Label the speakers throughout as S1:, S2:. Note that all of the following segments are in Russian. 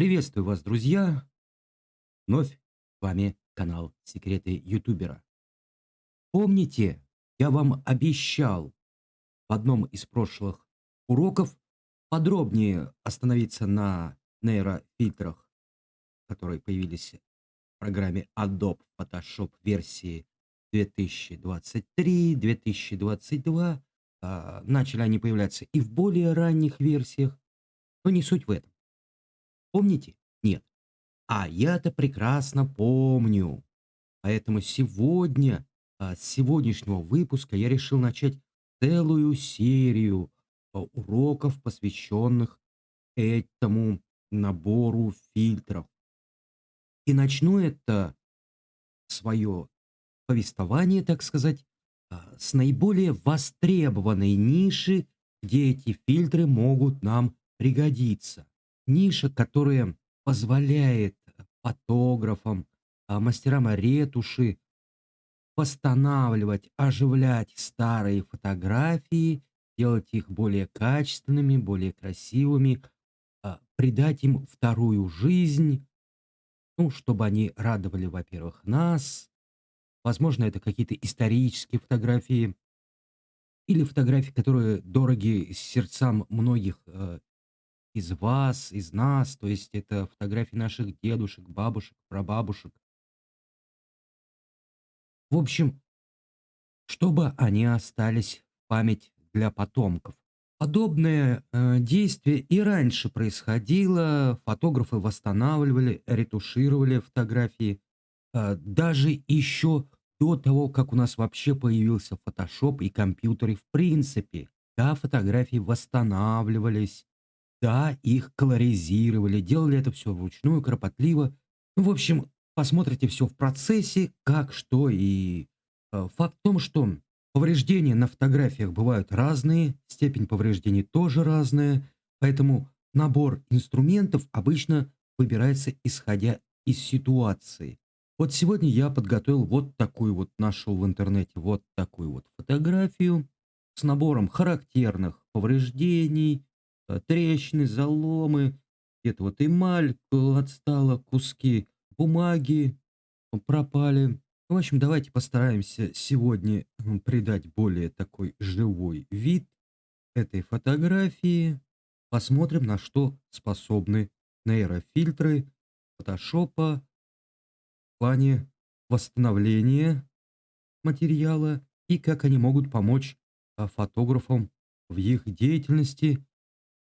S1: Приветствую вас, друзья! Вновь с вами канал Секреты Ютубера. Помните, я вам обещал в одном из прошлых уроков подробнее остановиться на нейрофильтрах, которые появились в программе Adobe Photoshop версии 2023-2022. А, начали они появляться и в более ранних версиях, но не суть в этом. Помните? Нет. А я-то прекрасно помню. Поэтому сегодня, а, с сегодняшнего выпуска я решил начать целую серию а, уроков, посвященных этому набору фильтров. И начну это свое повествование, так сказать, а, с наиболее востребованной ниши, где эти фильтры могут нам пригодиться ниша, которая позволяет фотографам, а, мастерам ретуши восстанавливать, оживлять старые фотографии, делать их более качественными, более красивыми, а, придать им вторую жизнь, ну, чтобы они радовали, во-первых, нас, возможно, это какие-то исторические фотографии или фотографии, которые дороги сердцам многих э, из вас, из нас, то есть это фотографии наших дедушек, бабушек, прабабушек. В общем, чтобы они остались в память для потомков. Подобное э, действие и раньше происходило, фотографы восстанавливали, ретушировали фотографии, э, даже еще до того, как у нас вообще появился Photoshop и компьютеры в принципе. Да, фотографии восстанавливались, да, их колоризировали, делали это все вручную, кропотливо. Ну, в общем, посмотрите все в процессе, как, что и... Э, факт в том, что повреждения на фотографиях бывают разные, степень повреждений тоже разная, поэтому набор инструментов обычно выбирается исходя из ситуации. Вот сегодня я подготовил вот такую вот, нашел в интернете вот такую вот фотографию с набором характерных повреждений, трещины, заломы, где-то вот эмаль отстала, куски бумаги пропали. В общем, давайте постараемся сегодня придать более такой живой вид этой фотографии. Посмотрим, на что способны нейрофильтры фотошопа в плане восстановления материала и как они могут помочь а, фотографам в их деятельности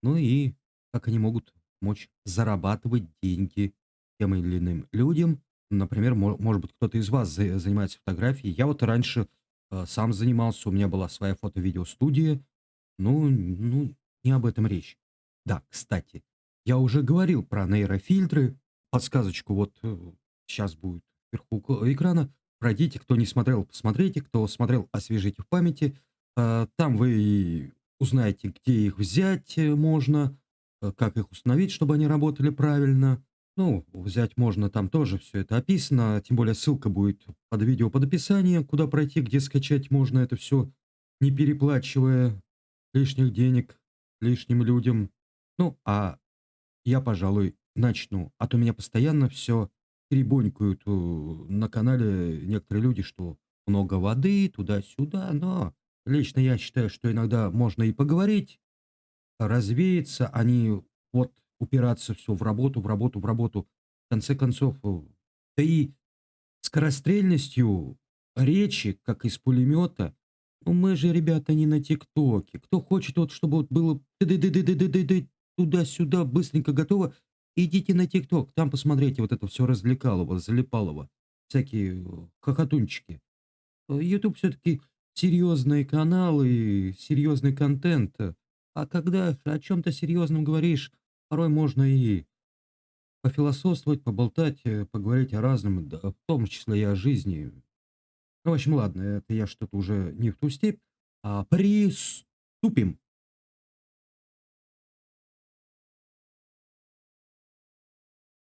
S1: ну и как они могут мочь зарабатывать деньги тем или иным людям. Например, может быть, кто-то из вас занимается фотографией. Я вот раньше э, сам занимался, у меня была своя фото-видеостудия. Ну, ну, не об этом речь. Да, кстати, я уже говорил про нейрофильтры. Подсказочку вот э, сейчас будет вверху экрана. Пройдите, кто не смотрел, посмотрите. Кто смотрел, освежите в памяти. Э, там вы узнаете, где их взять э, можно, э, как их установить, чтобы они работали правильно. Ну, взять можно, там тоже все это описано, тем более ссылка будет под видео под описанием, куда пройти, где скачать можно это все, не переплачивая лишних денег лишним людям. Ну, а я, пожалуй, начну, а то меня постоянно все перебонькают э, на канале некоторые люди, что много воды, туда-сюда, но Лично я считаю, что иногда можно и поговорить, развеяться, а не вот упираться все в работу, в работу, в работу. В конце концов, э, да и скорострельностью речи, как из пулемета, ну мы же, ребята, не на ТикТоке. Кто хочет, вот, чтобы вот было туда-сюда, быстренько готово, идите на ТикТок, там посмотрите вот это все развлекалово, залипалово, всякие э, хохотунчики. YouTube э, все-таки серьезные каналы, серьезный контент. А когда о чем-то серьезном говоришь, порой можно и пофилософствовать, поболтать, э, поговорить о разном, да, в том числе и о жизни. Ну, в общем, ладно, это я что-то уже не в ту степь. А, приступим.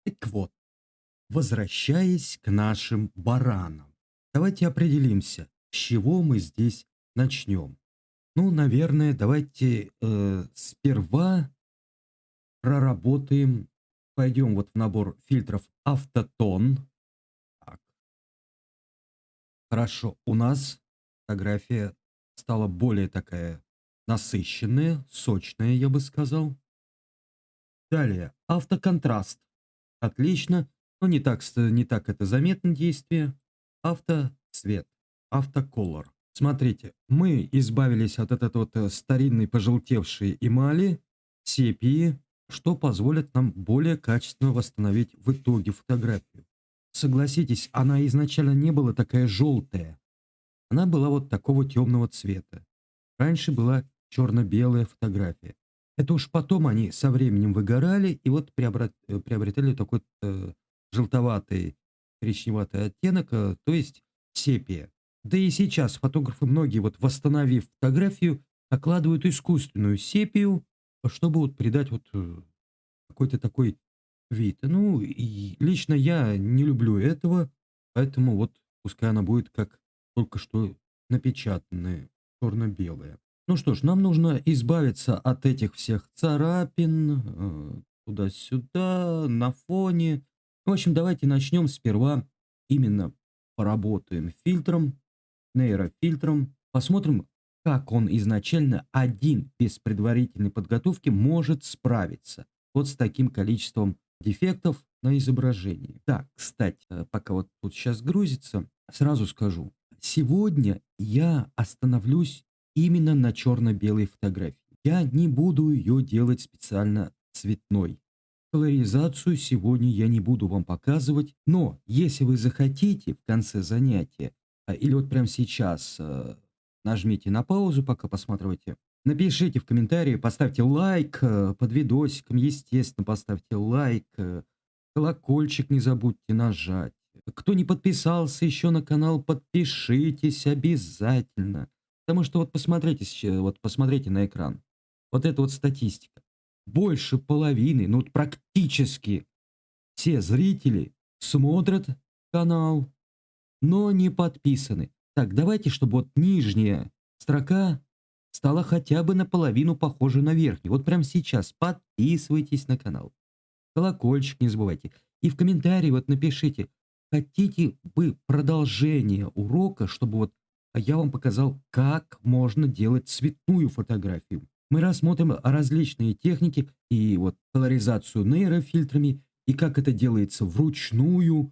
S1: Так вот, возвращаясь к нашим баранам, давайте определимся, с чего мы здесь начнем? Ну, наверное, давайте э, сперва проработаем пойдем вот в набор фильтров автотон. Так. Хорошо, у нас фотография стала более такая насыщенная, сочная, я бы сказал. Далее, автоконтраст. Отлично, но не так, не так это заметно действие. Автоцвет, автоколор. Смотрите, мы избавились от этой вот э, старинной пожелтевшей эмали, сепии, что позволит нам более качественно восстановить в итоге фотографию. Согласитесь, она изначально не была такая желтая. Она была вот такого темного цвета. Раньше была черно-белая фотография. Это уж потом они со временем выгорали и вот э, приобретали такой э, желтоватый, коричневатый оттенок, э, то есть сепия. Да и сейчас фотографы многие, вот восстановив фотографию, накладывают искусственную сепию, чтобы вот придать вот э, какой-то такой вид. Ну, и лично я не люблю этого, поэтому вот пускай она будет как только что напечатанная, черно-белая. Ну что ж, нам нужно избавиться от этих всех царапин, э, туда-сюда, на фоне. В общем, давайте начнем сперва именно поработаем фильтром, нейрофильтром, посмотрим, как он изначально один без предварительной подготовки может справиться вот с таким количеством дефектов на изображении. Так, кстати, э, пока вот тут сейчас грузится, сразу скажу. Сегодня я остановлюсь именно на черно-белой фотографии. Я не буду ее делать специально цветной. Колоризацию сегодня я не буду вам показывать, но если вы захотите в конце занятия, а, или вот прямо сейчас э, нажмите на паузу, пока посматриваете, напишите в комментарии, поставьте лайк э, под видосиком, естественно, поставьте лайк, э, колокольчик не забудьте нажать. Кто не подписался еще на канал, подпишитесь обязательно. Потому что вот посмотрите, вот посмотрите на экран. Вот это вот статистика. Больше половины, ну вот практически все зрители смотрят канал, но не подписаны. Так, давайте, чтобы вот нижняя строка стала хотя бы наполовину похожа на верхнюю. Вот прямо сейчас подписывайтесь на канал. Колокольчик не забывайте. И в комментарии вот напишите, хотите вы продолжение урока, чтобы вот а я вам показал, как можно делать цветную фотографию. Мы рассмотрим различные техники и вот колоризацию нейрофильтрами, и как это делается вручную.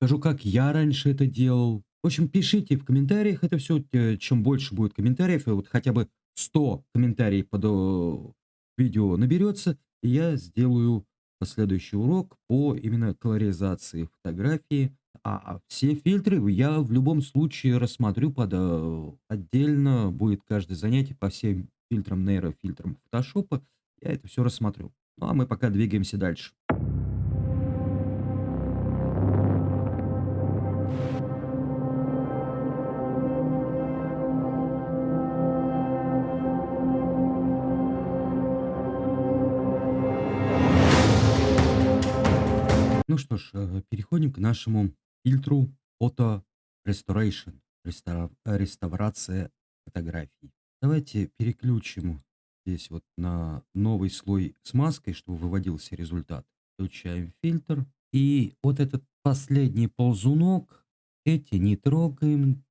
S1: Скажу, как я раньше это делал. В общем, пишите в комментариях это все. Чем больше будет комментариев, вот хотя бы 100 комментариев под видео наберется, и я сделаю последующий урок по именно колоризации фотографии а все фильтры я в любом случае рассмотрю под отдельно. Будет каждое занятие по всем фильтрам, нейрофильтрам фотошопа. Я это все рассмотрю. Ну а мы пока двигаемся дальше. Ну что ж, э, переходим к нашему фильтру Auto Restoration, рестора- реставрация фотографий. Давайте переключим здесь вот на новый слой с маской, чтобы выводился результат. Включаем фильтр. И вот этот последний ползунок, эти не трогаем,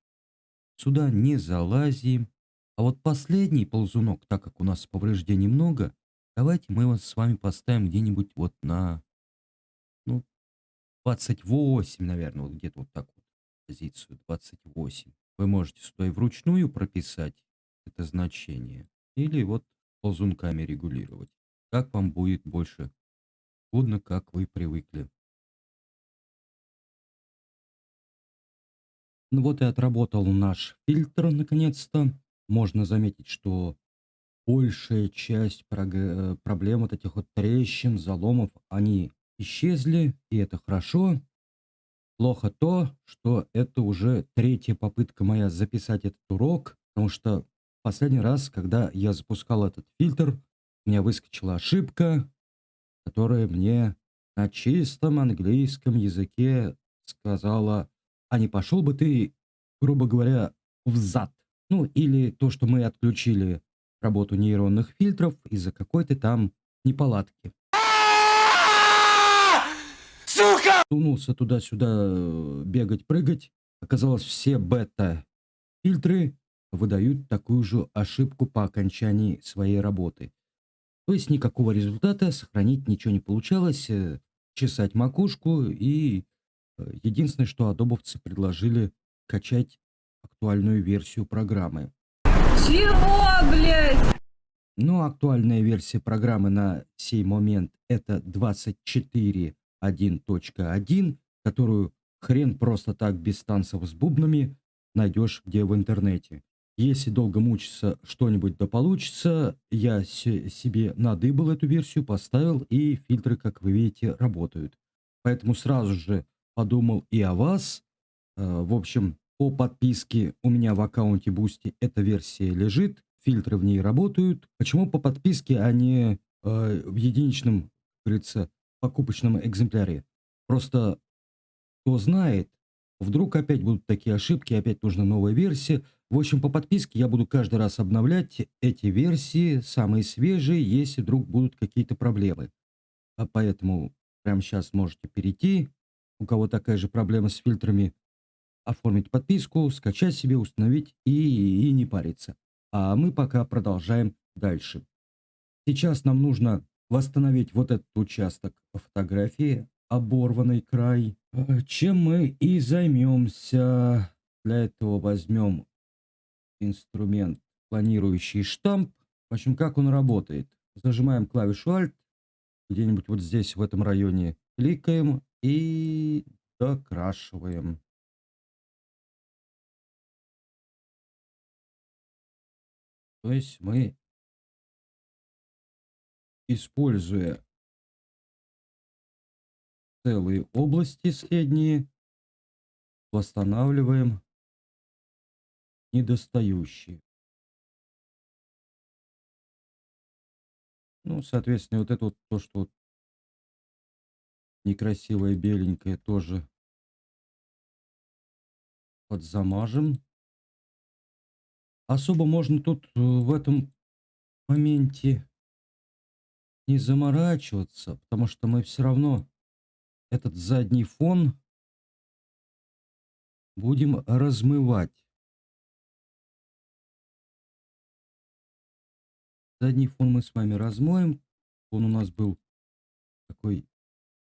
S1: сюда не залазим. А вот последний ползунок, так как у нас повреждений много, давайте мы его с вами поставим где-нибудь вот на 28, наверное, вот где-то вот так вот позицию 28. Вы можете сюда и вручную прописать это значение, или вот ползунками регулировать. Как вам будет больше удобно, как вы привыкли. Ну вот и отработал наш фильтр наконец-то. Можно заметить, что большая часть проблем вот этих вот трещин, заломов, они исчезли, и это хорошо. Плохо то, что это уже третья попытка моя записать этот урок, потому что последний раз, когда я запускал этот фильтр, у меня выскочила ошибка, которая мне на чистом английском языке сказала, а не пошел бы ты, грубо говоря, в зад. Ну, или то, что мы отключили работу нейронных фильтров из-за какой-то там неполадки. Сунулся туда-сюда э, бегать, прыгать. Оказалось, все бета-фильтры выдают такую же ошибку по окончании своей работы. То есть никакого результата, сохранить ничего не получалось, э, чесать макушку и э, единственное, что адобовцы предложили качать актуальную версию программы.
S2: Чего, блядь?
S1: Но актуальная версия программы на сей момент это 24.1.1, которую хрен просто так без танцев с бубнами найдешь где в интернете. Если долго мучиться, что-нибудь да получится, я себе надыбал эту версию, поставил, и фильтры, как вы видите, работают. Поэтому сразу же подумал и о вас. Э, в общем, по подписке у меня в аккаунте Boosty эта версия лежит, фильтры в ней работают. Почему по подписке, а не э, в единичном, как говорится, покупочном экземпляре? Просто кто знает, вдруг опять будут такие ошибки, опять нужна новая версия. В общем, по подписке я буду каждый раз обновлять эти версии, самые свежие, если вдруг будут какие-то проблемы. А поэтому прямо сейчас можете перейти, у кого такая же проблема с фильтрами, оформить подписку, скачать себе, установить и, и не париться. А мы пока продолжаем дальше. Сейчас нам нужно восстановить вот этот участок фотографии, оборванный край, э, чем мы и займемся. Для этого возьмем инструмент планирующий штамп. В общем, как он работает. Зажимаем клавишу Alt, где-нибудь вот здесь, в этом районе, кликаем и докрашиваем. То есть мы, используя целые области средние, восстанавливаем недостающие. Ну, соответственно, вот это вот то, что вот некрасивое беленькое тоже подзамажем. Особо можно тут э, в этом моменте не заморачиваться, потому что мы все равно этот задний фон будем размывать. Задний фон мы с вами размоем. Он у нас был такой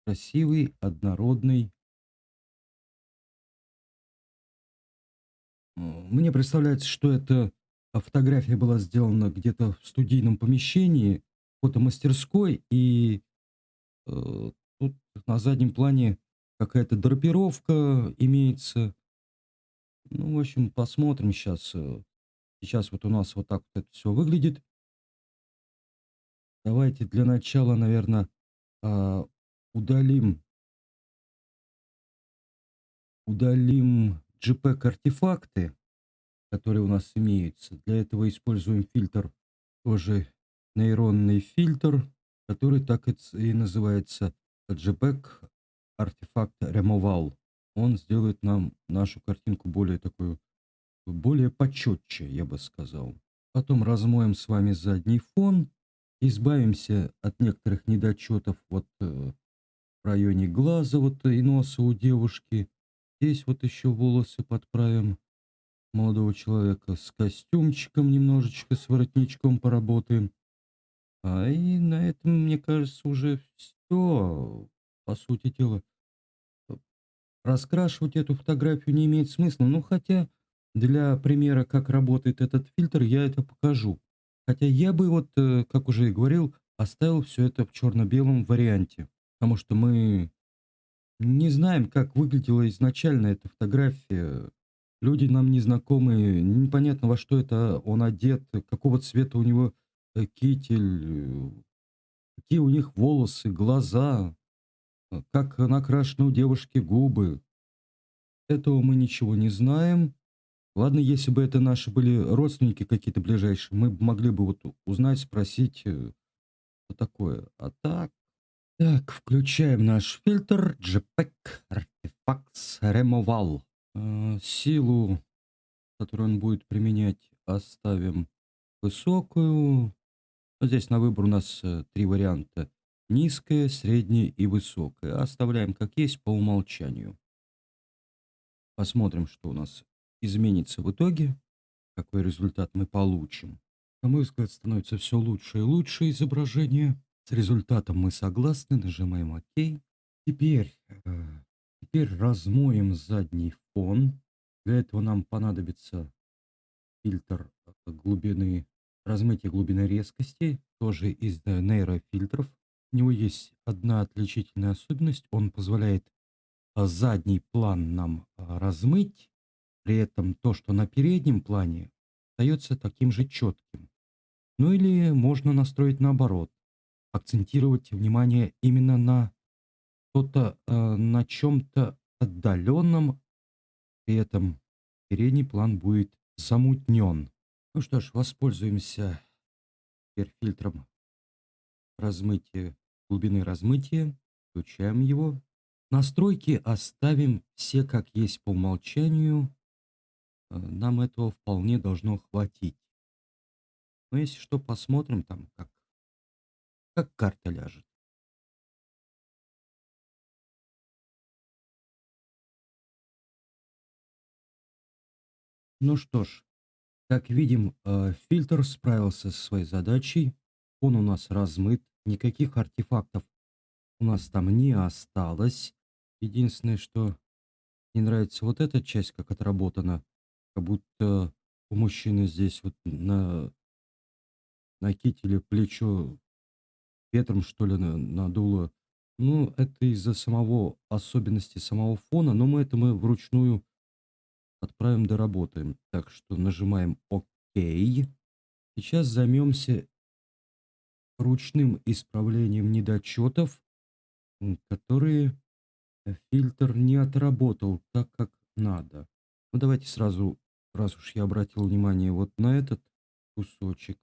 S1: красивый, однородный. Мне представляется, что эта фотография была сделана где-то в студийном помещении, фотомастерской, и э, тут на заднем плане какая-то драпировка имеется. Ну, в общем, посмотрим сейчас. Э, сейчас вот у нас вот так вот это все выглядит. Давайте для начала, наверное, а, удалим удалим JPEG-артефакты, которые у нас имеются. Для этого используем фильтр, тоже нейронный фильтр, который так и называется JPEG Artifact Removal. Он сделает нам нашу картинку более такую, более почетче, я бы сказал. Потом размоем с вами задний фон, избавимся от некоторых недочетов вот э, в районе глаза вот и носа у девушки. Здесь вот еще волосы подправим молодого человека. С костюмчиком немножечко, с воротничком поработаем. А и на этом, мне кажется, уже все. По сути дела, раскрашивать эту фотографию не имеет смысла. Ну, хотя для примера, как работает этот фильтр, я это покажу. Хотя я бы вот, э, как уже и говорил, оставил все это в черно-белом варианте. Потому что мы не знаем, как выглядела изначально эта фотография. Люди нам незнакомые, непонятно во что это он одет, какого цвета у него э, китель, какие у них волосы, глаза, э, как накрашены у девушки губы. Этого мы ничего не знаем. Ладно, если бы это наши были родственники какие-то ближайшие, мы могли бы вот узнать, спросить, э, что такое. А так... Так, включаем наш фильтр JPEG Artifacts Removal. Э, силу, которую он будет применять, оставим высокую. Здесь на выбор у нас э, три варианта. Низкое, среднее и высокое. Оставляем как есть по умолчанию. Посмотрим, что у нас изменится в итоге, какой результат мы получим. На мой взгляд, становится все лучше и лучше изображение. С результатом мы согласны, нажимаем ОК. Теперь, э, теперь размоем задний фон. Для этого нам понадобится фильтр э, глубины, размытия глубины резкости, тоже из нейрофильтров. У него есть одна отличительная особенность. Он позволяет а, задний план нам а, размыть, при этом то, что на переднем плане, остается таким же четким. Ну или можно настроить наоборот, акцентировать внимание именно на что-то, э, на чем-то отдаленном, при этом передний план будет замутнен. Ну что ж, воспользуемся теперь фильтром размытия, глубины размытия, включаем его. Настройки оставим все как есть по умолчанию. Э, нам этого вполне должно хватить. Но если что, посмотрим там, как, как карта ляжет. Ну что ж, как видим, э, фильтр справился со своей задачей. Он у нас размыт, никаких артефактов у нас там не осталось. Единственное, что не нравится вот эта часть, как отработана, как будто у мужчины здесь вот на, на кителе плечо ветром, что ли, на- надуло. Ну, это из-за самого особенности самого фона, но мы это мы вручную отправим, доработаем. Так что нажимаем ОК. Сейчас займемся ручным исправлением недочетов, которые фильтр не отработал так, как надо. Ну, давайте сразу, раз уж я обратил внимание вот на этот кусочек,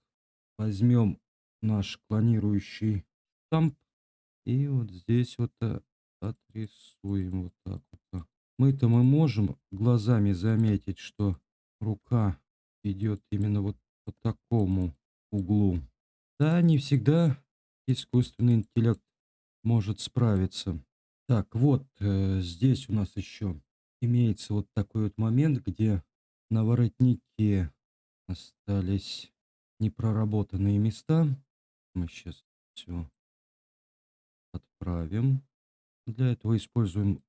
S1: возьмем наш клонирующий штамп и вот здесь вот э, отрисуем вот так вот. Мы-то мы можем глазами заметить, что рука идет именно вот по такому углу. Да, не всегда искусственный интеллект может справиться. Так, вот э, здесь у нас еще имеется вот такой вот момент, где на воротнике остались непроработанные места. Мы сейчас все отправим. Для этого используем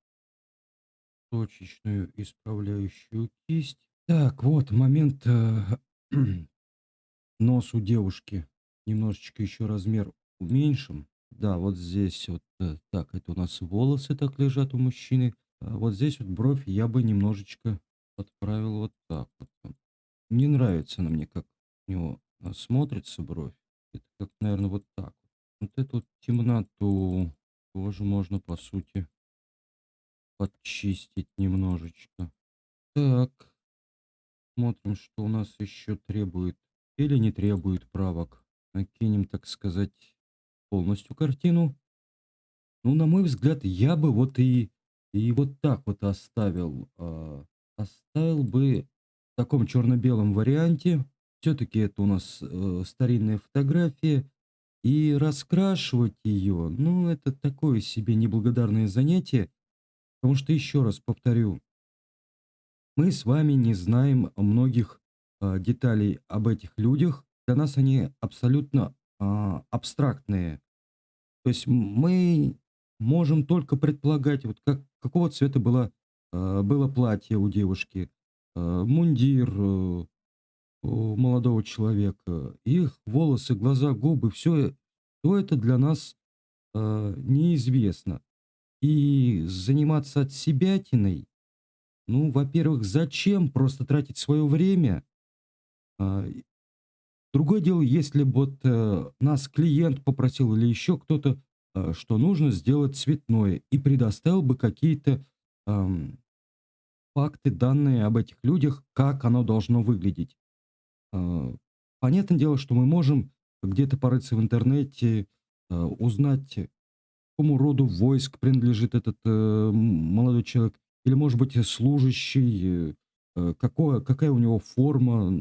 S1: точечную исправляющую кисть. Так, вот момент э, нос у девушки. Немножечко еще размер уменьшим. Да, вот здесь вот э, так, это у нас волосы так лежат у мужчины. А вот здесь вот бровь я бы немножечко подправил вот так вот. Не нравится она мне, как у него а, смотрится бровь. Это как, наверное, вот так. Вот эту вот темноту тоже можно, по сути, подчистить немножечко. Так, смотрим, что у нас еще требует или не требует правок. Накинем, так сказать, полностью картину. Ну, на мой взгляд, я бы вот и, и вот так вот оставил. а, оставил бы в таком черно-белом варианте. Все-таки это у нас э, старинная фотография. И раскрашивать ее, ну, это такое себе неблагодарное занятие. Потому что, еще раз повторю, мы с вами не знаем многих а, деталей об этих людях. Для нас они абсолютно а, абстрактные. То есть мы можем только предполагать, вот как, какого цвета было, а, было платье у девушки, а, мундир э, у молодого человека, их волосы, глаза, губы, все, все это для нас а, неизвестно. И заниматься от себятиной, ну, во-первых, зачем просто тратить свое время? А, Другое дело, если бы вот э, нас клиент попросил или еще кто-то, э, что нужно сделать цветное, и предоставил бы какие-то факты, данные об этих людях, как оно должно выглядеть. А, понятное дело, что мы можем где-то порыться в интернете, э, узнать, какому роду войск принадлежит этот э, молодой человек, или, может быть, э, служащий, э, э, какое, какая у него форма.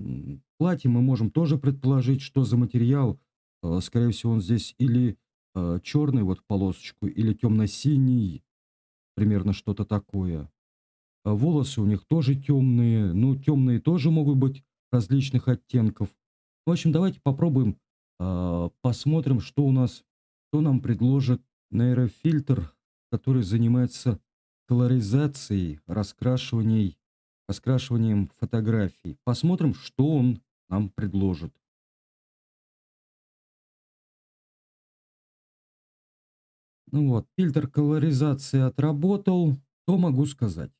S1: Платье мы можем тоже предположить, что за материал. Э, Скорее всего, он здесь или э, черный вот полосочку или темно-синий, примерно что-то такое. А волосы у них тоже темные, ну темные тоже могут быть различных оттенков. В общем, давайте попробуем, а, посмотрим, что у нас, что нам предложит нейрофильтр, который занимается колоризацией, раскрашиванием, раскрашиванием фотографий. Посмотрим, что он нам предложит. Ну вот, фильтр колоризации отработал. Что могу сказать?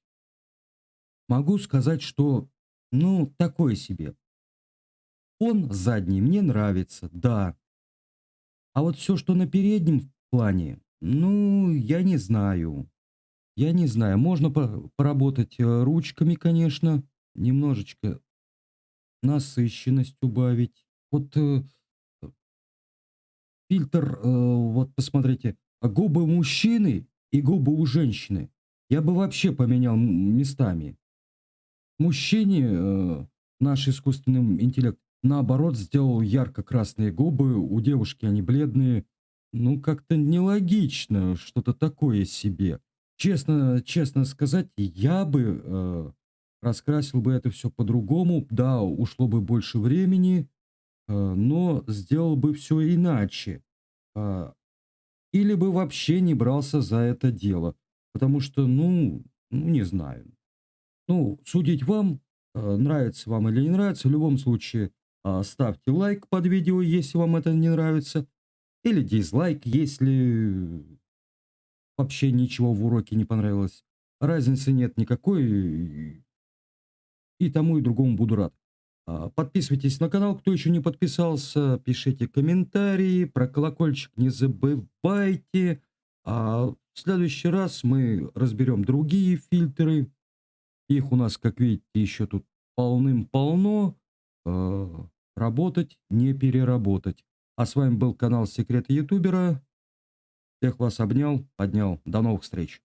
S1: Могу сказать, что, ну, такое себе. Он задний мне нравится, да. А вот все, что на переднем плане, ну, я не знаю. Я не знаю. Можно по поработать э, ручками, конечно, немножечко насыщенность убавить. Вот э, фильтр, э, вот посмотрите, губы мужчины и губы у женщины я бы вообще поменял местами. Мужчине э, наш искусственный интеллект наоборот сделал ярко-красные губы, у девушки они бледные. Ну, как-то нелогично, что-то такое себе. Честно, честно сказать, я бы э, раскрасил бы это все по-другому. Да, ушло бы больше времени, э, но сделал бы все иначе. Э, или бы вообще не брался за это дело. Потому что, ну, ну не знаю. Ну, судить вам, э, нравится вам или не нравится. В любом случае, э, ставьте лайк под видео, если вам это не нравится. Или дизлайк, если вообще ничего в уроке не понравилось. Разницы нет никакой. И тому и другому буду рад. А, подписывайтесь на канал, кто еще не подписался, пишите комментарии, про колокольчик не забывайте. А в следующий раз мы разберем другие фильтры. Их у нас, как видите, еще тут полным-полно. А, работать, не переработать. А с вами был канал Секреты Ютубера. Всех вас обнял, поднял. До новых встреч.